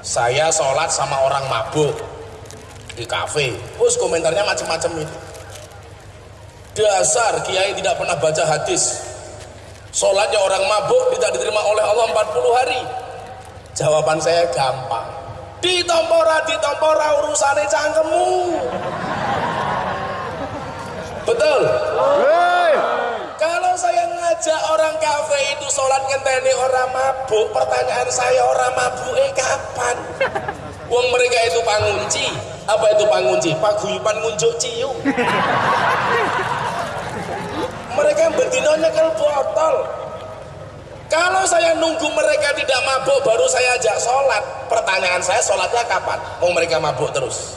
saya sholat sama orang mabuk di kafe. Terus komentarnya macam-macam itu dasar kiai tidak pernah baca hadis. Sholatnya orang mabuk tidak diterima oleh Allah 40 hari. Jawaban saya gampang. Ditompora ditompora urusannya cangkemmu. Betul saya ngajak orang kafe itu sholat ngenteni orang mabuk. Pertanyaan saya orang mabuk eh kapan? Uang mereka itu pangunci. Apa itu pangunci? Paguyupan ngunjuk ciu mereka berdino nyekel botol. Kalau saya nunggu mereka tidak mabuk baru saya ajak sholat. Pertanyaan saya sholatnya kapan? Mau mereka mabuk terus.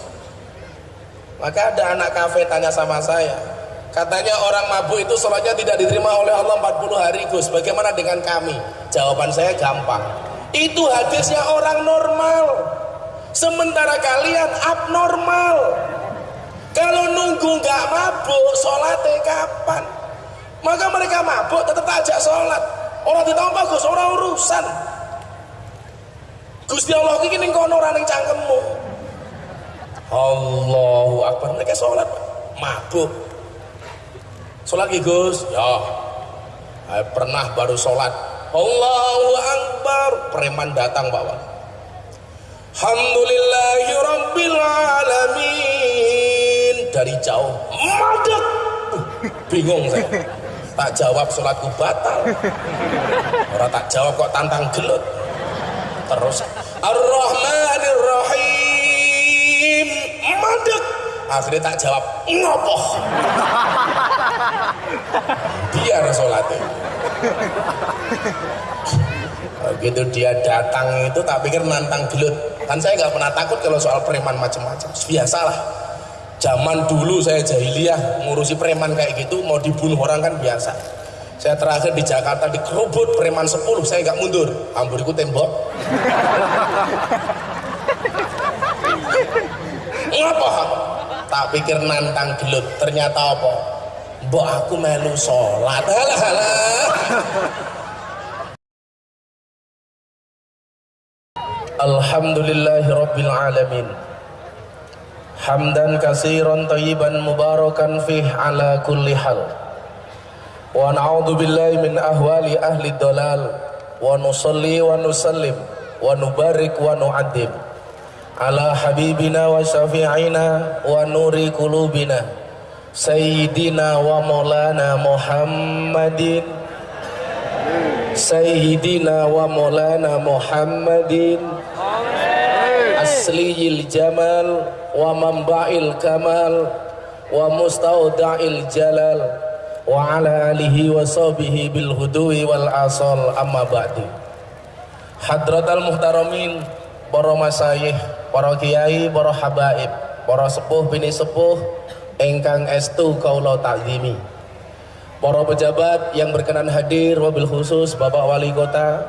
Maka ada anak kafe tanya sama saya katanya orang mabuk itu sholatnya tidak diterima oleh Allah 40 hari Gus bagaimana dengan kami? Jawaban saya gampang. Itu hadisnya orang normal. Sementara kalian abnormal. Kalau nunggu nggak mabuk sholatnya kapan? Maka mereka mabuk tetap ajak sholat orang tidak bagus orang urusan. Gusti Allah ini kono orang yang cangkemmu. Allahu Akbar. Mereka sholat mabuk sholat Gus. Ya. Saya pernah baru sholat. Allahu Akbar. Preman datang bawa Alhamdulillahi Rabbil Alamin. Dari jauh madek bingung saya. Tak jawab sholatku batal. Orang tak jawab kok tantang gelut. Terus Ar-Rahmanir Rahim akhirnya tak jawab ngopoh biar sholatnya begitu dia datang itu tak pikir nantang gelut. Kan saya nggak pernah takut kalau soal preman macam-macam. Biasalah. Zaman dulu saya jahiliyah ngurusi preman kayak gitu mau dibunuh orang kan biasa. Saya terakhir di Jakarta dikerubut preman 10 saya nggak mundur. Amburiku tembok. Ngapa? Tak pikir nantang gelut. Ternyata apa mbok aku melu sholat. Halah halah Alhamdulillahi Rabbil Alamin Hamdan kasiran tayyiban mubarakan fih ala kulli hal. Wa na'udhu billahi min ahwali ahli dolal. Wa nusalli wa nusallim. Wa nubarik wa nu'adim Ala habibina wa syafi'ina Wa nuri kulubina Sayyidina wa maulana Muhammadin. Sayyidina wa maulana Muhammadin. Asliyil jamal Wa mamba'il kamal Wa mustauda'il jalal Wa ala alihi wa sahbihi bil hudui wal asal. Amma ba'di Hadrat al-Muhtaramin Para masayih, para kiai, para habaib Para sepuh bini sepuh engkang estu kaula ta'zimi. Para pejabat yang berkenan hadir wabil khusus Bapak Wali Kota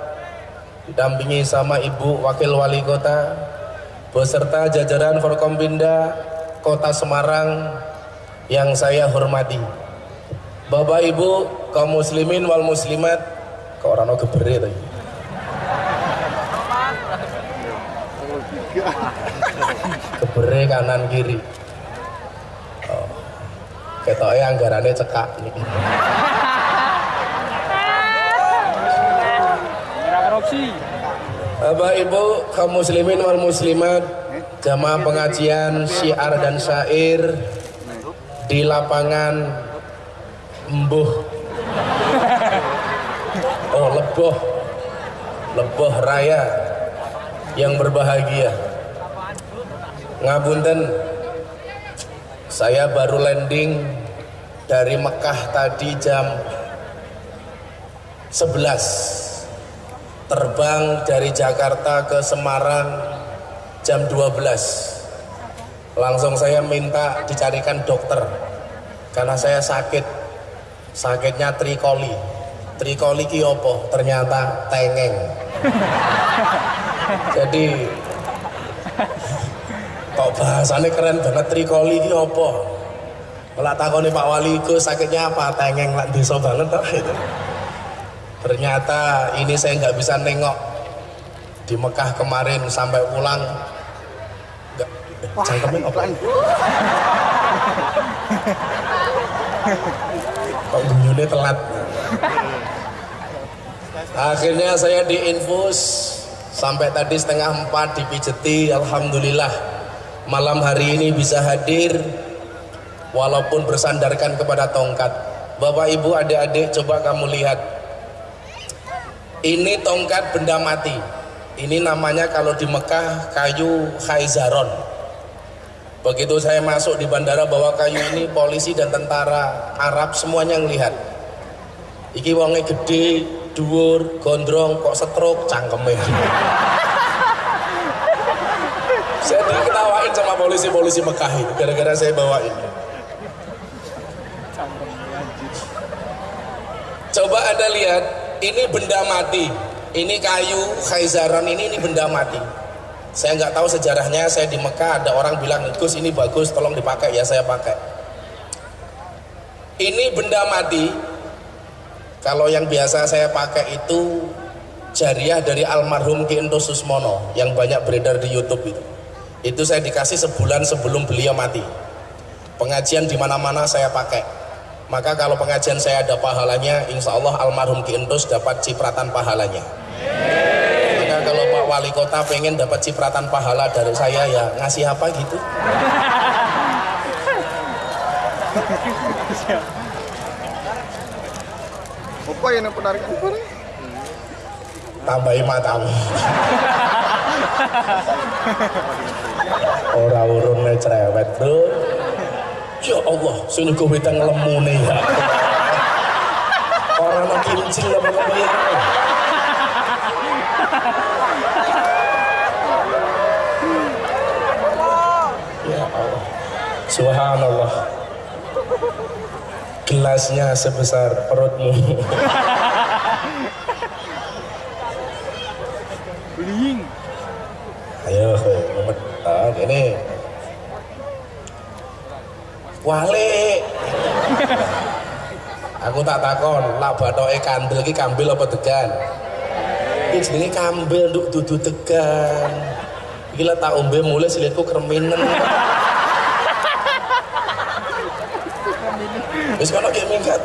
didampingi sama Ibu Wakil Wali Kota beserta jajaran Forkompinda Kota Semarang yang saya hormati. Bapak Ibu kaum muslimin wal muslimat kok orang gebere tadi gebere kanan kiri. Ketoknya anggarannya cekak. Bapak Ibu kaum muslimin wal muslimat jamaah pengajian syiar dan syair di lapangan Embuh Oh Leboh. Leboh Raya yang berbahagia. Ngabunten saya baru landing dari Mekah tadi jam 11 terbang dari Jakarta ke Semarang jam 12 langsung saya minta dicarikan dokter karena saya sakit. Sakitnya trikoli. Trikoli kiopo ternyata tengeng. Jadi kok bahasanya keren banget trikoli kiopo kalau takoni Pak Wali itu sakitnya apa? Tengeng lah desa banget toh itu ternyata ini saya nggak bisa nengok. Di Mekah kemarin sampai pulang enggak cangkemin apa? Kok guyune telat? Akhirnya saya diinfus. Sampai tadi setengah empat dipijeti Alhamdulillah. Malam hari ini bisa hadir walaupun bersandarkan kepada tongkat. Bapak Ibu adik-adik coba kamu lihat. Ini tongkat benda mati. Ini namanya kalau di Mekah kayu khaizaron. Begitu saya masuk di bandara bawa kayu ini polisi dan tentara Arab semuanya ngelihat. Iki wonge gede dhuwur gondrong kok setruk cangkeme. Saya diketawain sama polisi-polisi Mekah itu gara-gara saya bawa ini coba anda lihat ini benda mati. Ini kayu khaizaran ini ini benda mati. Saya nggak tahu sejarahnya saya di Mekah ada orang bilang Gus ini bagus tolong dipakai ya saya pakai. Ini benda mati kalau yang biasa saya pakai itu jariah dari almarhum Ki Ento Susmono yang banyak beredar di YouTube itu. Itu saya dikasih sebulan sebelum beliau mati. Pengajian di mana-mana saya pakai maka kalau pengajian saya ada pahalanya insya Allah almarhum Ki Entus dapat cipratan pahalanya. Maka kalau Pak Wali Kota pengen dapat cipratan pahala dari saya ya ngasih apa gitu? Apa yang penarikan tambahi matamu ora urunnya cerewet bro ya Allah sini gue beda ngelemu nih ya orang nak kincing lah mau Ya Allah Subhanallah Gelasnya sebesar perutmu Beling. Ayo. Ah, ini. Wale. Aku tak takon, lak bathoke kandel iki kambil apa degan? Iki jenenge kambil nduk dudu degan. Iki tak ombe mulai silitku kreminen. Wis kono ki minggat.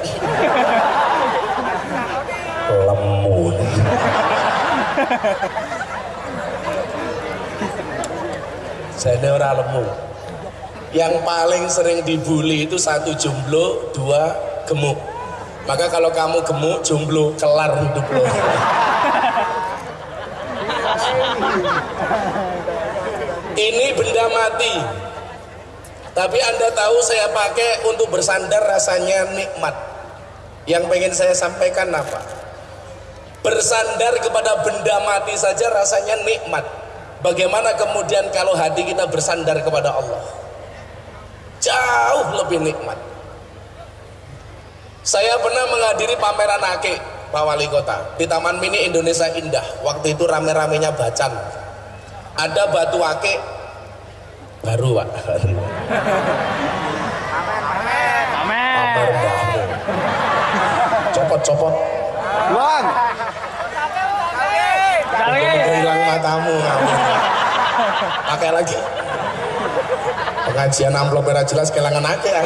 Lemu. Saya orang lemu. Yang paling sering dibully itu satu jomblo, dua gemuk. Maka kalau kamu gemuk, jomblo, kelar hidup lo. Ini benda mati. Tapi Anda tahu saya pakai untuk bersandar rasanya nikmat. Yang pengen saya sampaikan apa? Bersandar kepada benda mati saja rasanya nikmat. Bagaimana kemudian kalau hati kita bersandar kepada Allah? Jauh lebih nikmat. Saya pernah menghadiri pameran akik Pak Wali Kota di Taman Mini Indonesia Indah. Waktu itu rame-ramenya bacan. Ada batu akik baru Pak. Copot-copot. Bang. Udah hilang matamu. Pakai lagi. Pengajian amplop merah jelas kelangan akik. ya.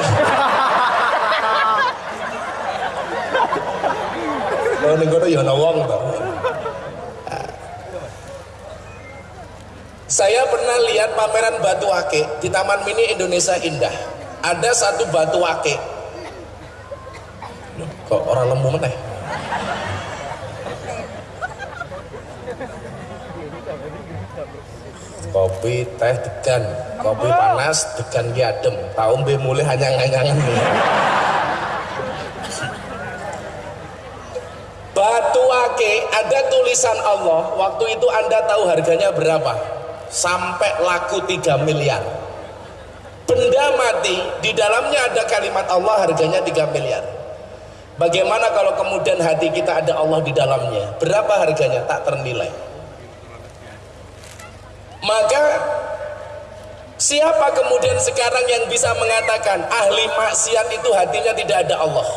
Oh, ning kono ya ana wong to. Saya pernah lihat pameran batu akik di Taman Mini Indonesia Indah. Ada satu batu. Loh, Kok orang lembu meneh? Kopi teh degan, kopi panas degan ki adem. Tahu mbe mulai hanya ngangangan Batu ake ada tulisan Allah. Waktu itu Anda tahu harganya berapa? Sampai laku 3 miliar. Benda mati di dalamnya ada kalimat Allah harganya 3 miliar. Bagaimana kalau kemudian hati kita ada Allah di dalamnya? Berapa harganya? Tak ternilai. Maka siapa kemudian sekarang yang bisa mengatakan ahli maksiat itu hatinya tidak ada Allah?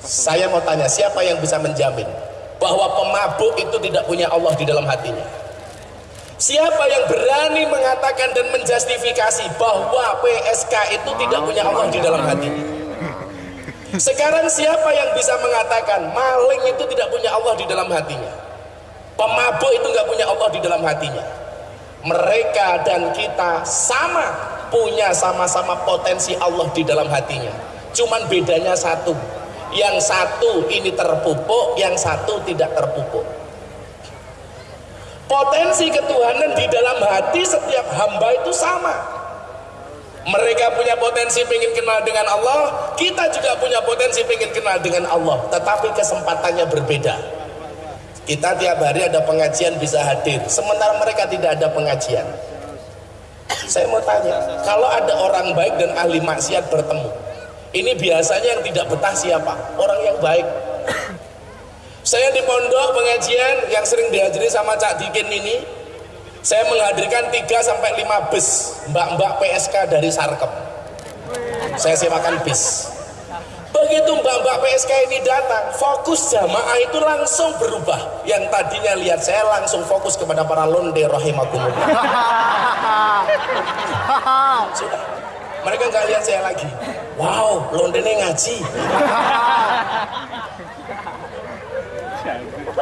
Saya mau tanya, siapa yang bisa menjamin bahwa pemabuk itu tidak punya Allah di dalam hatinya? Siapa yang berani mengatakan dan menjustifikasi bahwa PSK itu tidak punya Allah di dalam hatinya? Sekarang siapa yang bisa mengatakan maling itu tidak punya Allah di dalam hatinya? Pemabuk itu nggak punya Allah di dalam hatinya. Mereka dan kita sama punya sama-sama potensi Allah di dalam hatinya. Cuman bedanya satu. Yang satu ini terpupuk, yang satu tidak terpupuk. Potensi ketuhanan di dalam hati setiap hamba itu sama. Mereka punya potensi pengen kenal dengan Allah, kita juga punya potensi pengen kenal dengan Allah, tetapi kesempatannya berbeda. Kita tiap hari ada pengajian bisa hadir, sementara mereka tidak ada pengajian. Saya mau tanya, kalau ada orang baik dan ahli maksiat bertemu, ini biasanya yang tidak betah siapa? Orang yang baik. Saya di pondok pengajian yang sering dihadiri sama Cak Dikin ini, saya menghadirkan 3 sampai 5 bus mbak-mbak PSK dari Sarkem. Saya sewakan bis. Begitu mbak-mbak PSK ini datang, fokus jamaah itu langsung berubah. Yang tadinya lihat saya langsung fokus kepada para londe rahimakumullah. Sudah. Mereka nggak lihat saya lagi. Wow, londene ngaji.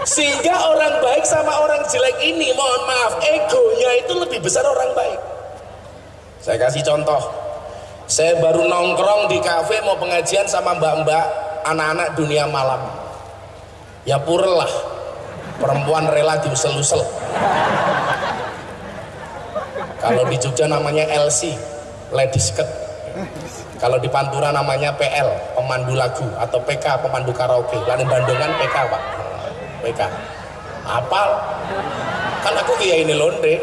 Sehingga orang baik sama orang jelek ini, mohon maaf, egonya itu lebih besar orang baik. Saya kasih contoh. Saya baru nongkrong di kafe mau pengajian sama mbak-mbak anak-anak dunia malam. Ya purel lah, perempuan rela diusel-usel. Kalau di Jogja namanya LC, ladies skirt. Kalau di Pantura namanya PL, pemandu lagu atau PK, pemandu karaoke. Lalu Bandungan PK, Pak. PK. Apal? Kan aku kiai ini londe.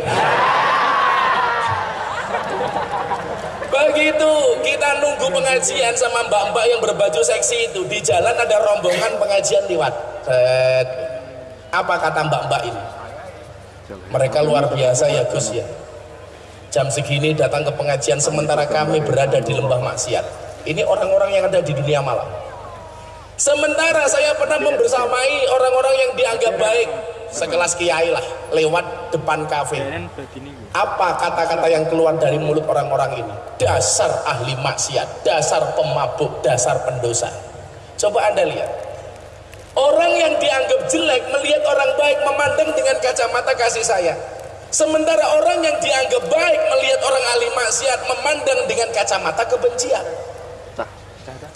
Begitu kita nunggu pengajian sama mbak-mbak yang berbaju seksi itu di jalan ada rombongan pengajian lewat. Apa kata mbak-mbak ini? Mereka luar biasa ya Gus ya. Jam segini datang ke pengajian sementara kami berada di lembah maksiat. Ini orang-orang yang ada di dunia malam. Sementara saya pernah membersamai orang-orang yang dianggap baik sekelas kiai lah lewat depan kafe apa kata-kata yang keluar dari mulut orang-orang ini? Dasar ahli maksiat dasar pemabuk dasar pendosa. Coba anda lihat. Orang yang dianggap jelek melihat orang baik memandang dengan kacamata kasih sayang. Sementara orang yang dianggap baik melihat orang ahli maksiat memandang dengan kacamata kebencian.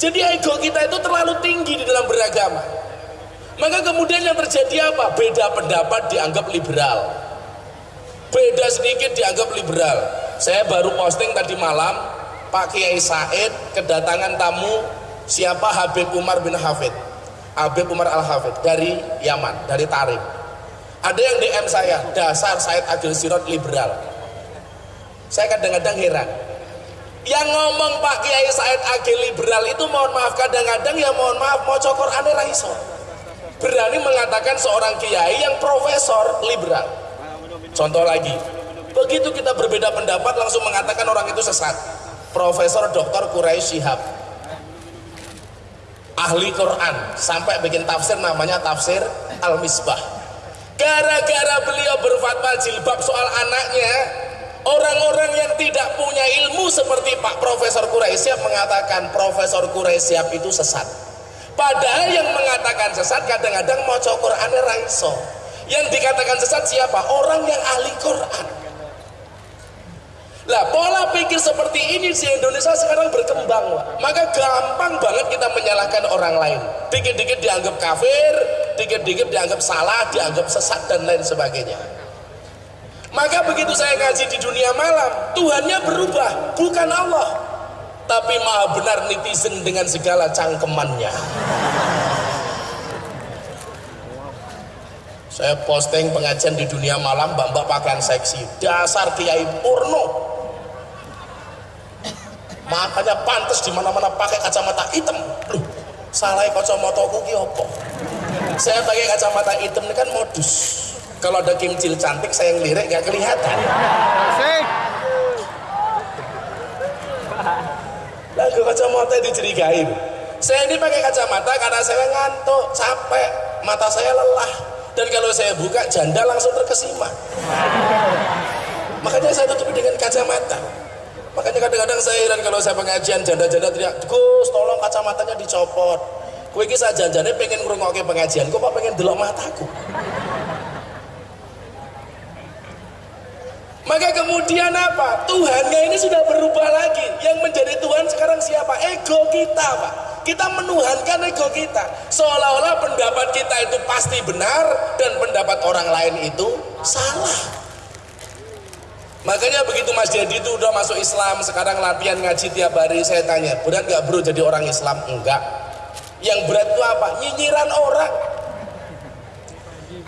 Jadi ego kita itu terlalu tinggi di dalam beragama. Maka kemudian yang terjadi apa? Beda pendapat dianggap liberal. Beda sedikit dianggap liberal. Saya baru posting tadi malam, Pak Kiai Said kedatangan tamu siapa Habib Umar bin Hafid. Habib Umar Al-Hafid dari Yaman, dari Tarim. Ada yang DM saya, dasar Said Agil Sirot liberal. Saya kadang-kadang heran. Yang ngomong Pak Kiai Said Agil liberal itu mohon maaf kadang-kadang ya mohon maaf mau cokor aneh raiso berani mengatakan seorang kiai yang profesor liberal contoh lagi. Begitu kita berbeda pendapat langsung mengatakan orang itu sesat. Profesor doktor Quraisy Shihab. Ahli Quran. Sampai bikin tafsir namanya tafsir Al-Misbah. Gara-gara beliau berfatwa jilbab soal anaknya orang-orang yang tidak punya ilmu seperti Pak Profesor Quraisy mengatakan Profesor Quraisy itu sesat. Padahal yang mengatakan sesat kadang-kadang mau Quran raiso. Yang dikatakan sesat siapa? Orang yang ahli Quran. Lah pola pikir seperti ini di Indonesia sekarang berkembang, maka gampang banget kita menyalahkan orang lain. Dikit-dikit dianggap kafir, dikit-dikit dianggap salah, dianggap sesat dan lain sebagainya. Maka begitu saya ngaji di dunia malam, Tuhannya berubah, bukan Allah tapi maha benar netizen dengan segala cangkemannya saya posting pengajian di dunia malam mbak-mbak pakaian seksi. Dasar kiai porno makanya pantas di mana-mana pakai kacamata hitam. Loh salah kacamata ki opo saya pakai kacamata hitam ini kan modus. Kalau ada kimcil cantik saya ngelirik gak kelihatan. Lagu kacamata dicurigai saya ini pakai kacamata karena saya ngantuk capek mata saya lelah dan kalau saya buka janda langsung terkesima makanya saya tutupi dengan kacamata makanya kadang-kadang saya heran kalau saya pengajian janda-janda teriak Gus tolong kacamatanya dicopot kue kisah janjane pengen ngrungokke pengajian kok pengen delok mataku Maka kemudian apa? Tuhannya ini sudah berubah lagi. Yang menjadi Tuhan sekarang siapa? Ego kita, Pak. Kita menuhankan ego kita. Seolah-olah pendapat kita itu pasti benar dan pendapat orang lain itu salah. Makanya begitu Mas Dedi itu udah masuk Islam, sekarang latihan ngaji tiap hari, saya tanya, berat gak bro jadi orang Islam? Enggak. Yang berat itu apa? Nyinyiran orang.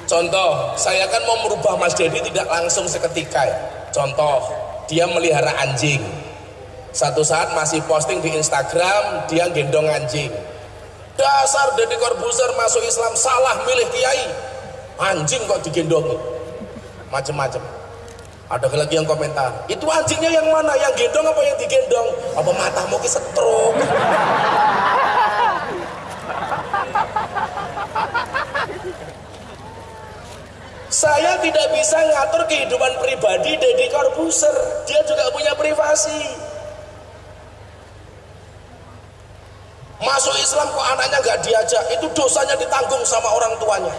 Contoh, saya kan mau merubah Mas Dedi tidak langsung seketika. Contoh, dia melihara anjing. Satu saat masih posting di Instagram, dia gendong anjing. Dasar Deddy Corbuzier masuk Islam salah milih kiai. Anjing kok digendongi. Macem-macem. Ada lagi yang komentar, itu anjingnya yang mana? Yang gendong apa yang digendong? Apa matamu ki stroke? Saya tidak bisa ngatur kehidupan pribadi Deddy Corbuzier. Dia juga punya privasi. Masuk Islam kok anaknya nggak diajak, itu dosanya ditanggung sama orang tuanya.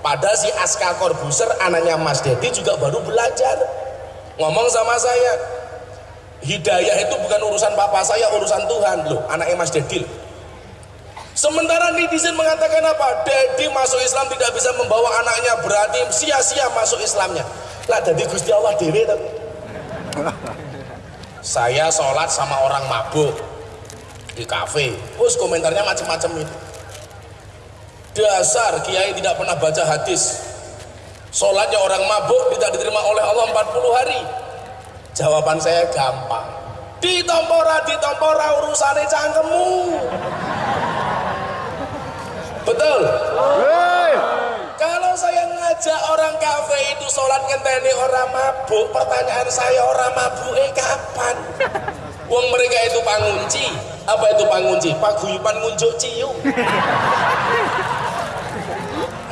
Padahal si Aska Corbuzier, anaknya Mas Dedi juga baru belajar. Ngomong sama saya, hidayah itu bukan urusan papa saya, urusan Tuhan. Loh, anaknya Mas Dedi. Sementara netizen mengatakan apa? Dedi masuk Islam tidak bisa membawa anaknya berarti sia-sia masuk Islamnya. Lah jadi Gusti Allah dewe Saya sholat sama orang mabuk di kafe. Terus komentarnya macam-macam itu. Dasar Kiai tidak pernah baca hadis. Sholatnya orang mabuk tidak diterima oleh Allah 40 hari. Jawaban saya gampang. Ditompora, ditompora urusannya cangkemmu. Betul? Kalau saya ngajak orang kafe itu sholat ngenteni orang mabuk, pertanyaan saya orang mabuk eh kapan? Uang mereka itu pangunci, apa itu pangunci? Paguyupan ngunjuk ciu.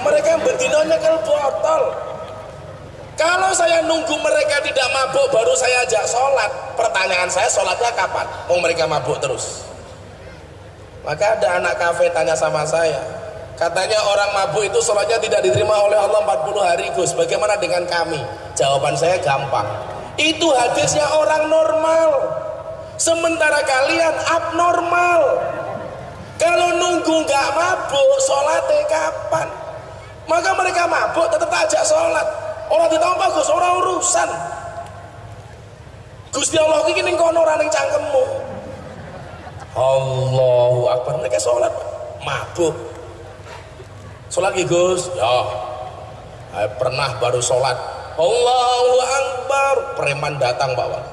Mereka bedinonya nyekel botol. Kalau saya nunggu mereka tidak mabuk baru saya ajak sholat, pertanyaan saya sholatnya kapan? Mau mereka mabuk terus. Maka ada anak kafe tanya sama saya, Katanya orang mabuk itu sholatnya tidak diterima oleh Allah 40 hari Gus. Bagaimana dengan kami? Jawaban saya gampang. Itu hadisnya orang normal. Sementara kalian abnormal. Kalau nunggu nggak mabuk, sholatnya kapan? Maka mereka mabuk tetap ajak sholat. Orang ditambah Gus, orang urusan. Gusti Allah ini kono ning cangkemmu. Allahu Akbar mereka sholat mabuk sholat Gus ya pernah baru sholat Allahu Akbar preman datang Wali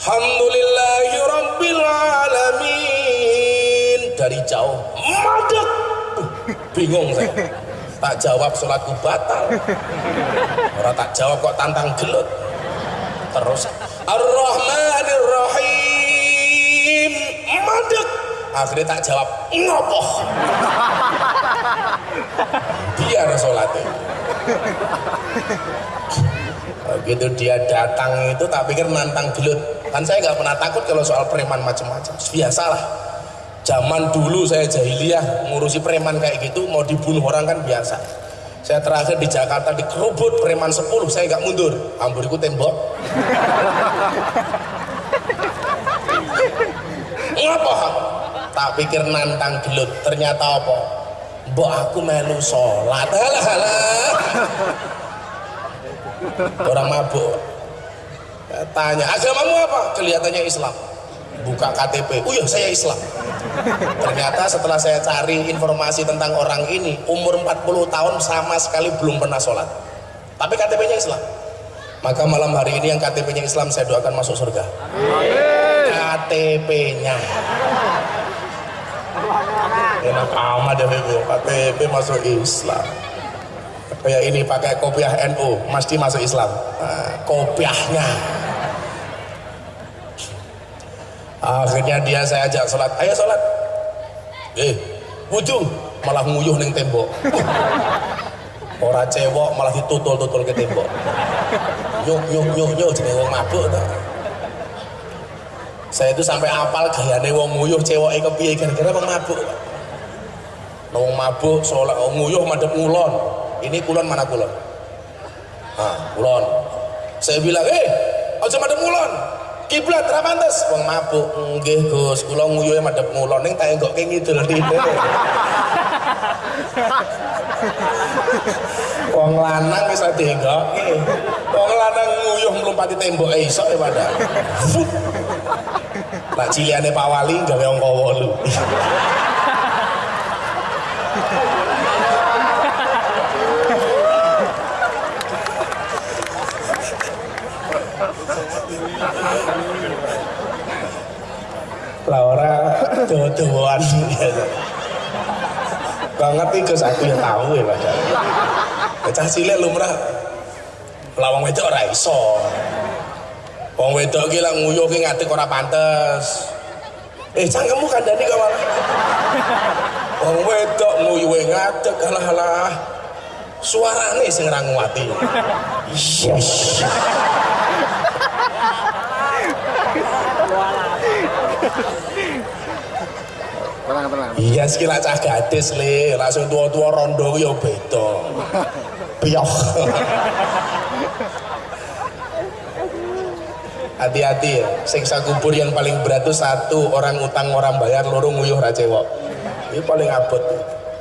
Alhamdulillahi Rabbil Alamin. Dari jauh madek. Uh, bingung saya. Tak jawab sholatku batal. Orang tak jawab kok tantang gelut. Terus Ar-Rahmanir Rahim akhirnya tak jawab ngopoh. Biar sholatnya begitu dia datang itu tak pikir nantang gelut. Kan saya nggak pernah takut kalau soal preman macam-macam. Biasalah. Zaman dulu saya jahiliyah ngurusi preman kayak gitu mau dibunuh orang kan biasa. Saya terakhir di Jakarta dikerubut preman 10 saya nggak mundur. Amburiku tembok. Ngapa tak pikir nantang gelut. Ternyata apa? Mbok aku melu sholat. Alah alah orang mabuk. Tanya agamamu apa? Kelihatannya Islam. Buka KTP oh iya saya Islam. Ternyata setelah saya cari informasi tentang orang ini umur 40 tahun sama sekali belum pernah sholat. Tapi KTP-nya Islam. Maka malam hari ini yang KTP-nya Islam saya doakan masuk surga. KTP-nya enak amat ya KTP masuk Islam kayak ini pakai kopiah NU mesti masuk Islam nah, kopiahnya akhirnya dia saya ajak sholat ayo sholat eh wudhu malah nguyuh neng tembok Ora cewek malah ditutul-tutul ke tembok. Yuk yuk yuk yuk jenenge wong mabuk ta. Saya itu sampai apal gayane wong nguyuh ceweke kepiye gara-gara wong mabuk. Wong mabuk soalnya wong nguyuh madhep ngulon. Ini kulon mana kulon? Ah, kulon. Saya bilang, "Eh, aja madhep ngulon." Kiblat ra pantes. Wong mabuk. Nggih, Gus, kula nguyuhe madhep ngulon ning tak enggokke ngidul rene. Wong lanang wis dienggokke. Wong lanang nguyuh mlumpati tembok iso ya padahal. Fut. Lah ciliane Pak Wali gawe angka 8. Ora dodoan banget nih Gus aku yang tahu ya padahal. Cah cilik lumrah lawang wedok ora iso. Wong wedok ki lak nguyuh ki ngadeg ora pantes. Eh cangkemmu kandhani kok malah. Wong wedok nguyuhe ngadeg alah-alah. Suarane sing ra nguwati. Yes. Tenang, tenang. Iya sekila cah gadis le, langsung tua-tua rondo ya beda. Piyok. Hati-hati ya, siksa kubur yang paling berat itu satu orang utang orang bayar, loro nguyuh ra cewek. Ini paling abot.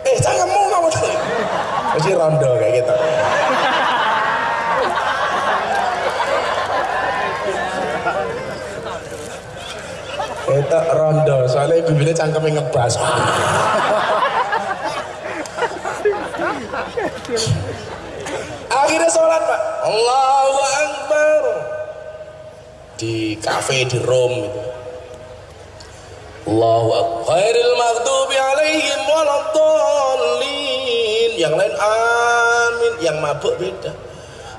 Eh, janganmu kamu tadi. Mesti rondo kayak gitu. Itu rondo, soalnya ibu ini cangkemnya ngebas. Akhirnya sholat pak, Allahu Akbar di kafe di Rom itu. Allahu Akbar. Maghdubi alaihim waladdallin. Yang lain amin, yang mabuk beda.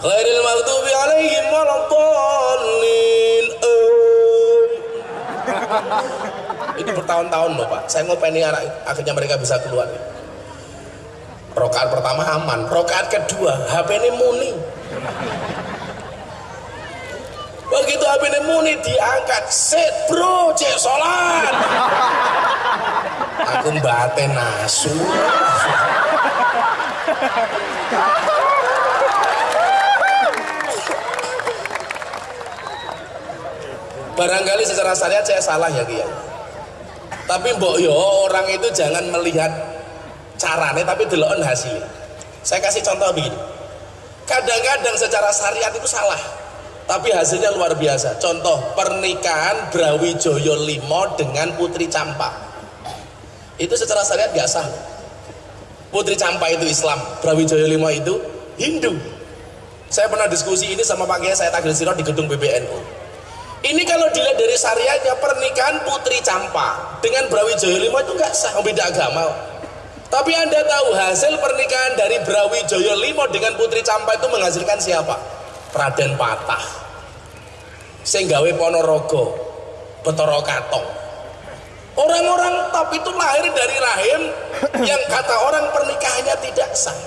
Khairil maghdubi alaihim waladdallin. Itu bertahun-tahun loh pak. Saya ngopeni anak akhirnya mereka bisa keluar. Rokaat pertama aman rokaat kedua HP ini muni. Begitu HP ini muni diangkat. Set bro cek sholat. Aku mbate nasu barangkali secara syariat saya salah ya Kiai tapi mbok yo orang itu jangan melihat carane tapi deloken hasilnya. Saya kasih contoh begini. Kadang-kadang secara syariat itu salah tapi hasilnya luar biasa. Contoh pernikahan Brawijaya Limo dengan Putri Campa. Itu secara syariat gak sah. Putri Campa itu Islam Brawijaya Limo itu Hindu. Saya pernah diskusi ini sama Pak Kiai saya Tagil Siro di gedung PBNU ini kalau dilihat dari syariatnya pernikahan Putri Campa dengan Brawijaya Lima itu nggak sah, beda agama. Tapi anda tahu hasil pernikahan dari Brawijaya Lima dengan Putri Campa itu menghasilkan siapa? Raden Patah, Senggawe Ponorogo, Betoro Katong. Orang-orang top itu lahir dari rahim yang kata orang pernikahannya tidak sah.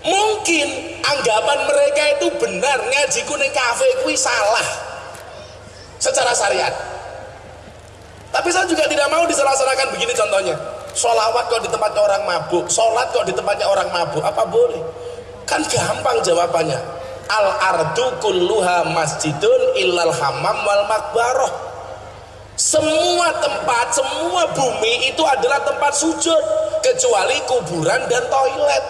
Mungkin anggapan mereka itu benar ngaji kuning kafe kui salah secara syariat. Tapi saya juga tidak mau disalah-salahkan begini contohnya. Solawat kok di tempatnya orang mabuk, sholat kok di tempatnya orang mabuk, apa boleh? Kan gampang jawabannya. Al ardu kulluha masjidun illal hamam wal makbaroh. Semua tempat, semua bumi itu adalah tempat sujud kecuali kuburan dan toilet.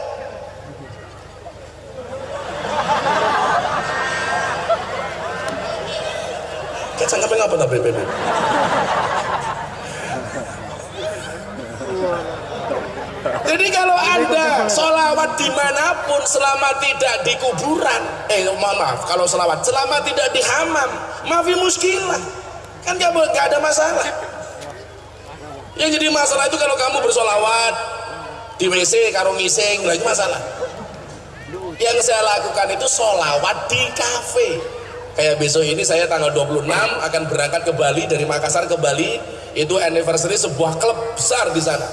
Kayak cangkepnya ngapa tak BPB? Jadi kalau anda solawat di mana pun selama tidak di kuburan, eh maaf, kalau solawat selama tidak di hamam, maafi muskilah, kan gak, gak ada masalah. Yang jadi masalah itu kalau kamu bersolawat di WC karo ngising, itu masalah. Yang saya lakukan itu solawat di kafe. Kayak besok ini saya tanggal 26 akan berangkat ke Bali dari Makassar ke Bali. Itu anniversary sebuah klub besar di sana.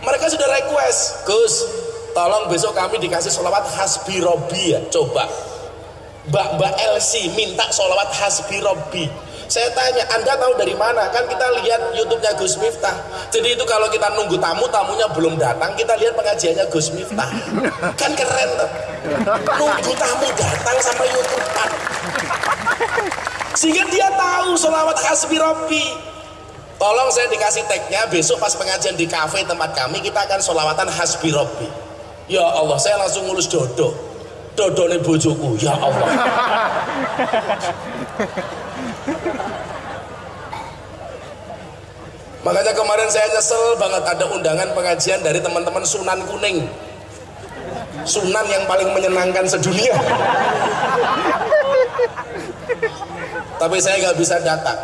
Mereka sudah request, Gus, tolong besok kami dikasih sholawat hasbi robi ya coba. Mbak mbak Elsie minta sholawat hasbi robi saya tanya anda tahu dari mana? Kan kita lihat youtube-nya Gus Miftah. Jadi itu kalau kita nunggu tamu tamunya belum datang kita lihat pengajiannya Gus Miftah. Kan keren tuh. Nunggu tamu datang sampai youtube sehingga dia tahu sholawat hasbi robi tolong saya dikasih tagnya besok pas pengajian di cafe tempat kami kita akan sholawatan hasbi robi ya Allah saya langsung ngulus dodo. Dodo nih bojoku ya Allah. Makanya kemarin saya nyesel banget ada undangan pengajian dari teman-teman Sunan Kuning. Sunan yang paling menyenangkan sedunia tapi saya nggak bisa datang.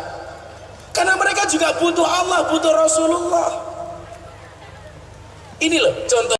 Karena mereka juga butuh Allah butuh Rasulullah. Ini loh contoh